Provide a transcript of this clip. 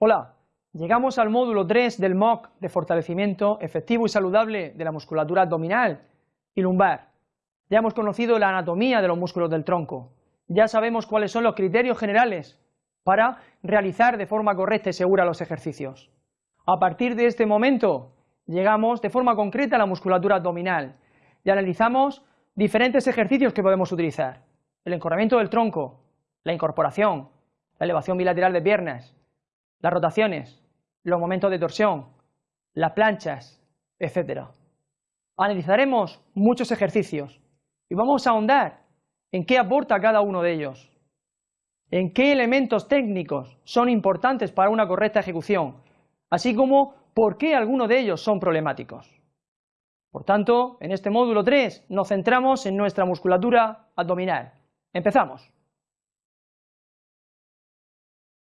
Hola, llegamos al módulo 3 del MOOC de fortalecimiento efectivo y saludable de la musculatura abdominal y lumbar. Ya hemos conocido la anatomía de los músculos del tronco, ya sabemos cuáles son los criterios generales para realizar de forma correcta y segura los ejercicios. A partir de este momento llegamos de forma concreta a la musculatura abdominal y analizamos diferentes ejercicios que podemos utilizar. El encorvamiento del tronco, la incorporación, la elevación bilateral de piernas, las rotaciones, los momentos de torsión, las planchas, etc. Analizaremos muchos ejercicios y vamos a ahondar en qué aporta cada uno de ellos, en qué elementos técnicos son importantes para una correcta ejecución, así como por qué algunos de ellos son problemáticos. Por tanto, en este módulo 3 nos centramos en nuestra musculatura abdominal. Empezamos.